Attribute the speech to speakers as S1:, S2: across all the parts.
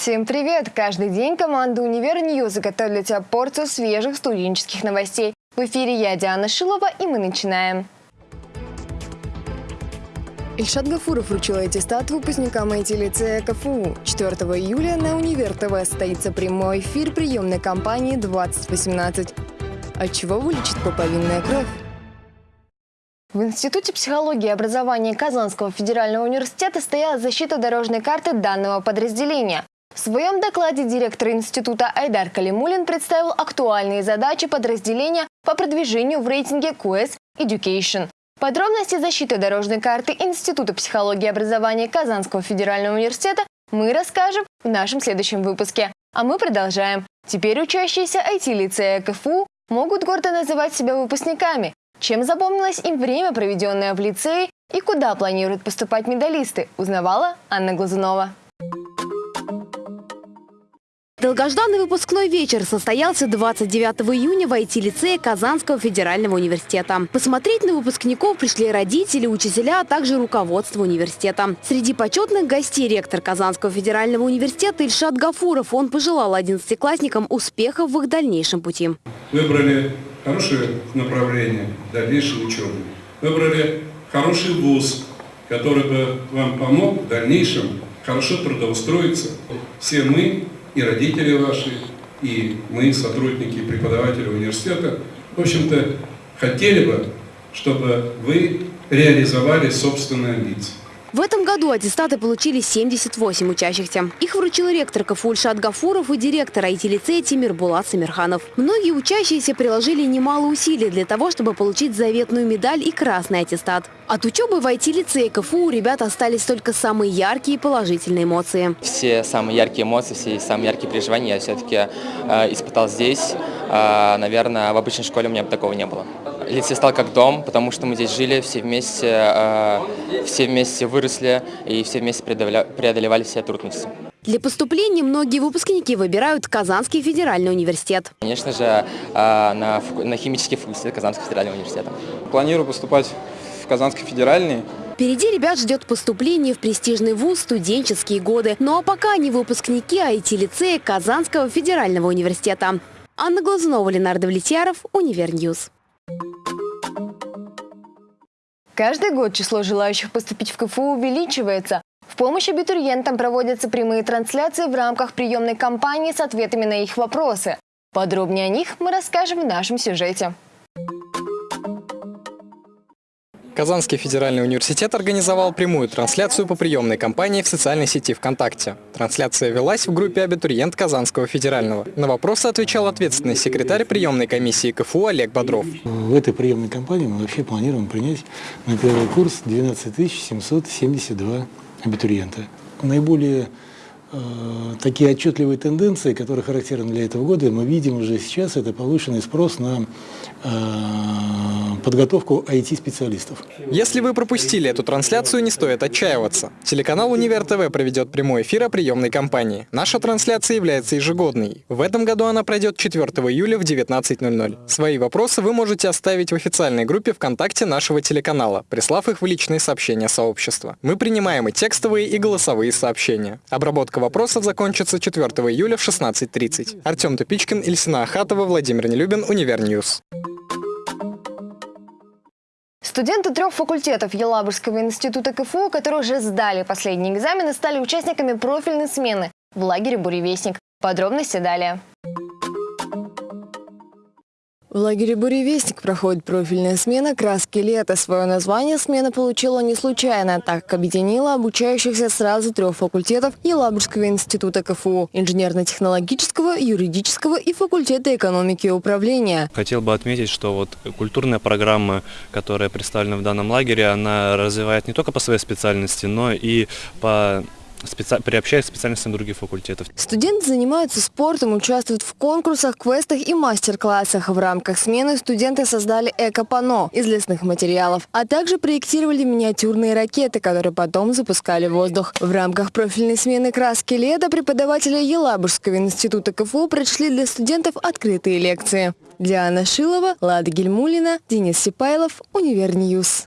S1: Всем привет! Каждый день команда «Универ Ньюз» готовит тебя порцию свежих студенческих новостей. В эфире я, Диана Шилова, и мы начинаем. Ильшат Гафуров вручил аттестат выпускникам IT-лицея КФУ. 4 июля на Универ ТВ состоится прямой эфир приемной кампании 2018. От чего вылечит пуповинная кровь? В Институте психологии и образования Казанского федерального университета стояла защита дорожной карты данного подразделения. В своем докладе директор института Айдар Калимулин представил актуальные задачи подразделения по продвижению в рейтинге QS Education. Подробности защиты дорожной карты Института психологии и образования Казанского федерального университета мы расскажем в нашем следующем выпуске. А мы продолжаем. Теперь учащиеся IT-лицея КФУ могут гордо называть себя выпускниками. Чем запомнилось им время, проведенное в лицее, и куда планируют поступать медалисты, узнавала Анна Глазунова.
S2: Долгожданный выпускной вечер состоялся 29 июня в IT-лицее Казанского федерального университета. Посмотреть на выпускников пришли родители, учителя, а также руководство университета. Среди почетных гостей ректор Казанского федерального университета Ильшат Гафуров. Он пожелал одиннадцатиклассникам успехов в их дальнейшем пути.
S3: Выбрали хорошее направление дальнейшей учебы. Выбрали хороший вуз, который бы вам помог в дальнейшем хорошо трудоустроиться. Все мы и родители ваши, и мы, сотрудники и преподаватели университета, в общем-то, хотели бы, чтобы вы реализовали собственные амбиции.
S2: В этом году аттестаты получили 78 учащихся. Их вручил ректор КФУ Ильшат Гафуров и директор IT-лицея Тимир Булат Самирханов. Многие учащиеся приложили немало усилий для того, чтобы получить заветную медаль и красный аттестат. От учебы в IT-лицее КФУ у ребят остались только самые яркие и положительные эмоции.
S4: Все самые яркие эмоции, все самые яркие переживания я все-таки э, испытал здесь. Э, наверное, в обычной школе у меня бы такого не было. Лицей стал как дом, потому что мы здесь жили все вместе, э, все вместе выросли и все вместе преодолевали все трудности.
S2: Для поступления многие выпускники выбирают Казанский федеральный университет.
S4: Конечно же, э, на, на химический факультет Казанского федерального университета.
S5: Планирую поступать в Казанский федеральный.
S2: Впереди ребят ждет поступление в престижный вуз студенческие годы. Ну а пока они выпускники IT-лицея Казанского федерального университета. Анна Глазунова, Леонард Влетьяров, Универ News.
S1: Каждый год число желающих поступить в КФУ увеличивается. В помощь абитуриентам проводятся прямые трансляции в рамках приемной кампании с ответами на их вопросы. Подробнее о них мы расскажем в нашем сюжете.
S6: Казанский федеральный университет организовал прямую трансляцию по приемной кампании в социальной сети ВКонтакте. Трансляция велась в группе «Абитуриент Казанского федерального». На вопросы отвечал ответственный секретарь приемной комиссии КФУ Олег Бодров.
S7: В этой приемной кампании мы вообще планируем принять на первый курс 12 772 абитуриента. Наиболее такие отчетливые тенденции, которые характерны для этого года, мы видим уже сейчас, это повышенный спрос на э, подготовку IT-специалистов.
S6: Если вы пропустили эту трансляцию, не стоит отчаиваться. Телеканал «Универ ТВ» проведет прямой эфир о приемной кампании. Наша трансляция является ежегодной. В этом году она пройдет 4 июля в 19.00. Свои вопросы вы можете оставить в официальной группе ВКонтакте нашего телеканала, прислав их в личные сообщения сообщества. Мы принимаем и текстовые, и голосовые сообщения. Обработка вопросов закончится 4 июля в 16.30. Артем Тупичкин, Ильсина Ахатова, Владимир Нелюбин, Универ News.
S1: Студенты трех факультетов Елабужского института КФУ, которые уже сдали последние экзамены, стали участниками профильной смены в лагере «Буревестник». Подробности далее. В лагере «Буревестник» проходит профильная смена «Краски лета». Свое название смена получила не случайно, так как объединила обучающихся сразу трех факультетов Елабужского института КФУ – инженерно-технологического, юридического и факультета экономики и управления.
S8: Хотел бы отметить, что вот культурная программа, которая представлена в данном лагере, она развивает не только по своей специальности, но и по специ... приобщаясь к специальностям других факультетов.
S1: Студенты занимаются спортом, участвуют в конкурсах, квестах и мастер-классах. В рамках смены студенты создали эко-пано из лесных материалов, а также проектировали миниатюрные ракеты, которые потом запускали в воздух. В рамках профильной смены краски лета преподаватели Елабужского института КФУ прочли для студентов открытые лекции. Диана Шилова, Лада Гельмулина, Денис Сипайлов, Универ News.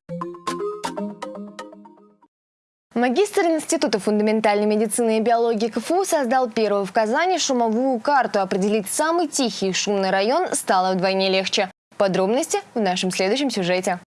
S1: Магистр Института фундаментальной медицины и биологии КФУ создал первую в Казани шумовую карту. Определить самый тихий и шумный район стало вдвойне легче. Подробности в нашем следующем сюжете.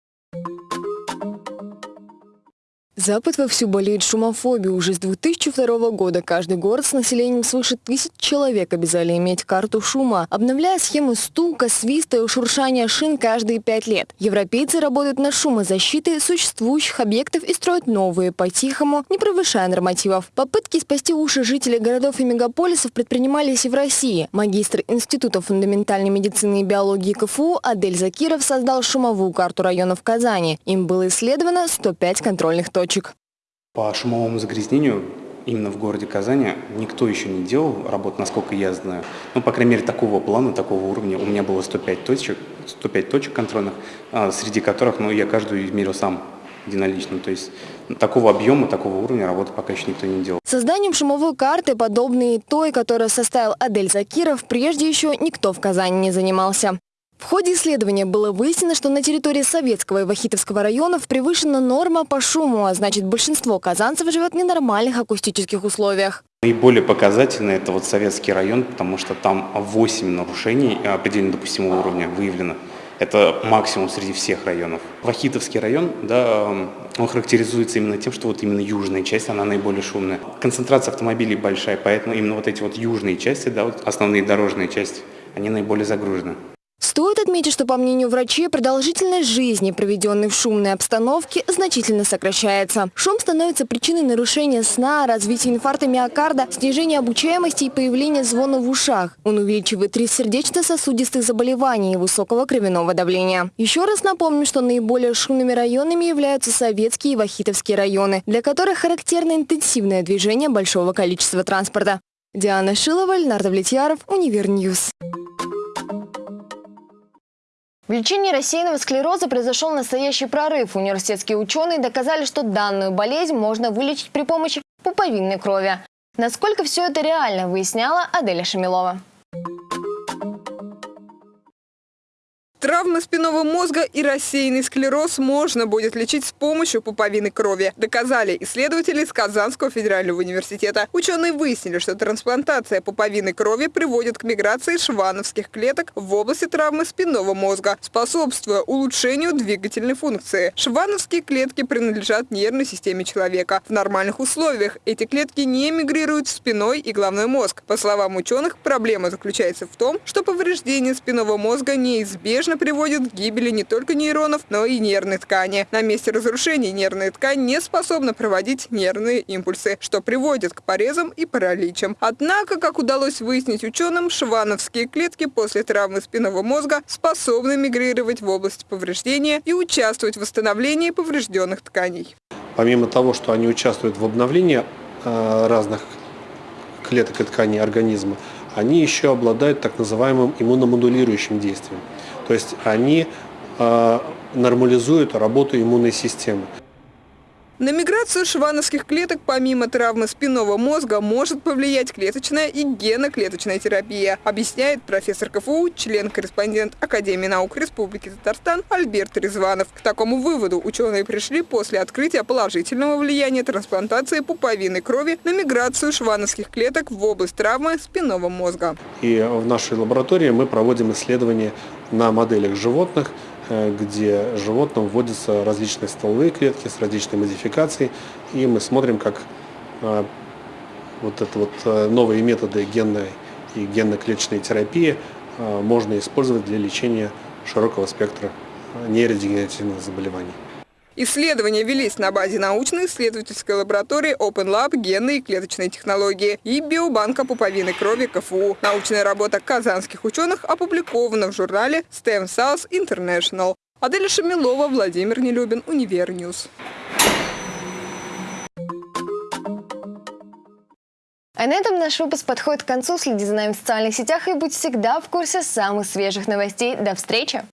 S1: Запад вовсю болеет шумофобией. Уже с 2002 года каждый город с населением свыше тысяч человек обязали иметь карту шума, обновляя схемы стука, свиста и шуршания шин каждые пять лет. Европейцы работают над шумозащитой существующих объектов и строят новые по-тихому, не превышая нормативов. Попытки спасти уши жителей городов и мегаполисов предпринимались и в России. Магистр Института фундаментальной медицины и биологии КФУ Адель Закиров создал шумовую карту районов Казани. Им было исследовано 105 контрольных точек точек.
S9: По шумовому загрязнению именно в городе Казани никто еще не делал работу, насколько я знаю. Ну, по крайней мере, такого плана, такого уровня. У меня было 105 точек, 105 точек контрольных, а, среди которых ну, я каждую измерил сам единолично. То есть такого объема, такого уровня работы пока еще никто не делал.
S1: Созданием шумовой карты, подобной той, которую составил Адель Закиров, прежде еще никто в Казани не занимался. В ходе исследования было выяснено, что на территории Советского и Вахитовского районов превышена норма по шуму, а значит большинство казанцев живет в ненормальных акустических условиях.
S9: Наиболее показательно это вот Советский район, потому что там 8 нарушений предельно допустимого уровня выявлено. Это максимум среди всех районов. Вахитовский район, да, он характеризуется именно тем, что вот именно южная часть, она наиболее шумная. Концентрация автомобилей большая, поэтому именно вот эти вот южные части, да, вот основные дорожные части, они наиболее загружены.
S1: Стоит отметить, что, по мнению врачей, продолжительность жизни, проведенной в шумной обстановке, значительно сокращается. Шум становится причиной нарушения сна, развития инфаркта миокарда, снижения обучаемости и появления звона в ушах. Он увеличивает риск сердечно-сосудистых заболеваний и высокого кровяного давления. Еще раз напомню, что наиболее шумными районами являются советские и вахитовские районы, для которых характерно интенсивное движение большого количества транспорта. Диана Шилова, Леонард Влетьяров, Универ News. В лечении рассеянного склероза произошел настоящий прорыв. Университетские ученые доказали, что данную болезнь можно вылечить при помощи пуповинной крови. Насколько все это реально, выясняла Аделя Шамилова.
S10: Травмы спинного мозга и рассеянный склероз можно будет лечить с помощью пуповинной крови, доказали исследователи из Казанского федерального университета. Ученые выяснили, что трансплантация пуповинной крови приводит к миграции швановских клеток в области травмы спинного мозга, способствуя улучшению двигательной функции. Швановские клетки принадлежат нервной системе человека. В нормальных условиях эти клетки не мигрируют в спиной и головной мозг. По словам ученых, проблема заключается в том, что повреждение спинного мозга неизбежно неизбежно приводит к гибели не только нейронов, но и нервной ткани. На месте разрушения нервная ткань не способна проводить нервные импульсы, что приводит к порезам и параличам. Однако, как удалось выяснить ученым, швановские клетки после травмы спинного мозга способны мигрировать в область повреждения и участвовать в восстановлении поврежденных тканей.
S11: Помимо того, что они участвуют в обновлении э, разных клеток и тканей организма, они еще обладают так называемым иммуномодулирующим действием. То есть они э, нормализуют работу иммунной системы.
S10: На миграцию швановских клеток помимо травмы спинного мозга может повлиять клеточная и геноклеточная терапия, объясняет профессор КФУ, член-корреспондент Академии наук Республики Татарстан Альберт Резванов. К такому выводу ученые пришли после открытия положительного влияния трансплантации пуповины крови на миграцию швановских клеток в область травмы спинного мозга.
S11: И в нашей лаборатории мы проводим исследования на моделях животных, где животным вводятся различные стволовые клетки с различной модификацией, и мы смотрим, как э, вот это вот э, новые методы генной и генно-клеточной терапии можно использовать для лечения широкого спектра нейродегенеративных заболеваний.
S10: Исследования велись на базе научно-исследовательской лаборатории Open Lab генной и клеточной технологии и биобанка пуповины крови КФУ. Научная работа казанских ученых опубликована в журнале STEM Cells International. Аделя Шамилова, Владимир Нелюбин, Универ News.
S1: А на этом наш выпуск подходит к концу. Следи за нами в социальных сетях и будь всегда в курсе самых свежих новостей. До встречи!